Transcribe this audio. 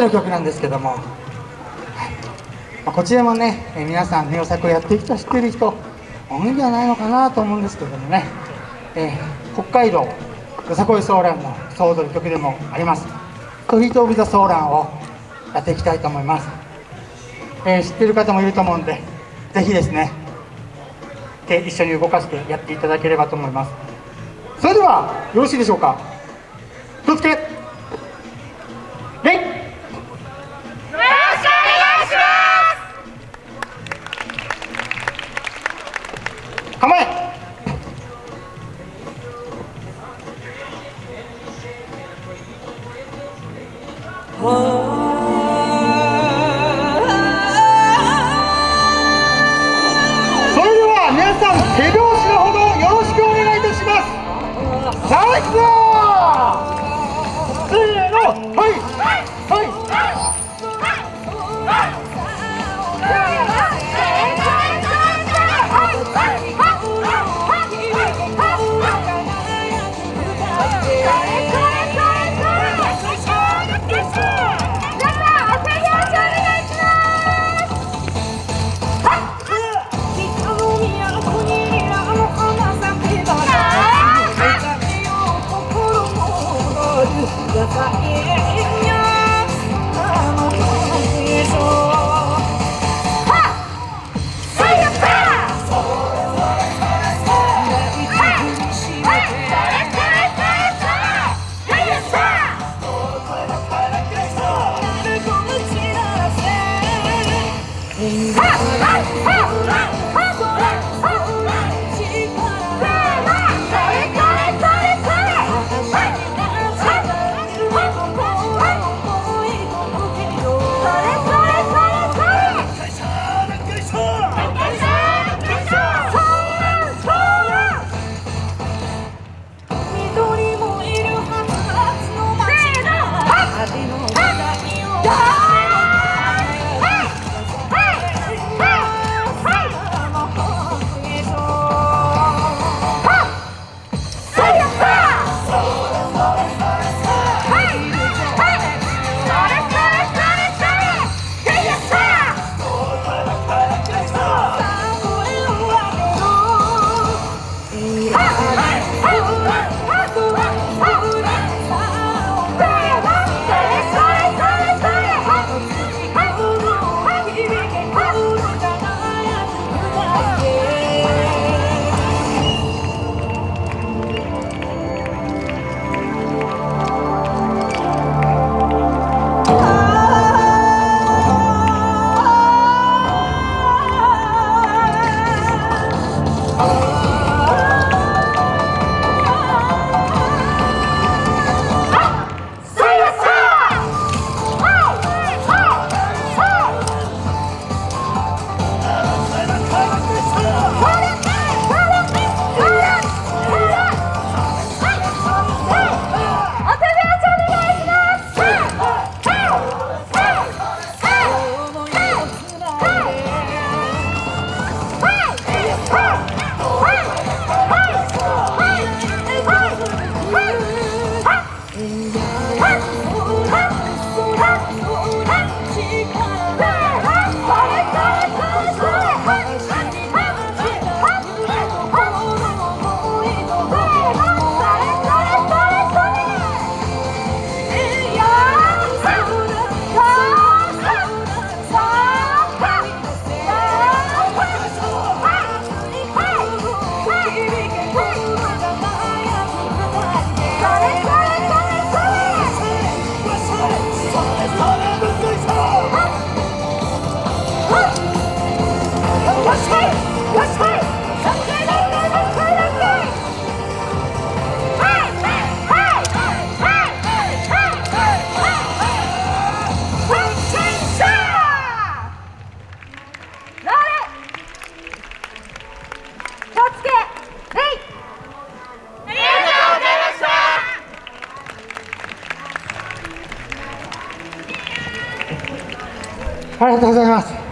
の曲なんですけども、まあ、こちらもね、え皆さんネオ作をやってる人知ってる人多いんじゃないのかなと思うんですけどもね、えー、北海道よさこいソーランのソードの曲でもあります「トリート・オブ・ザ・ソーラン」をやっていきたいと思います、えー、知ってる方もいると思うんでぜひですね手一緒に動かしてやっていただければと思います。それではよろしいでしょうか。気をつけ。構えそ Ha! Ha! Ha! Ha! Ha! Ha! Ha! ありがとうございます。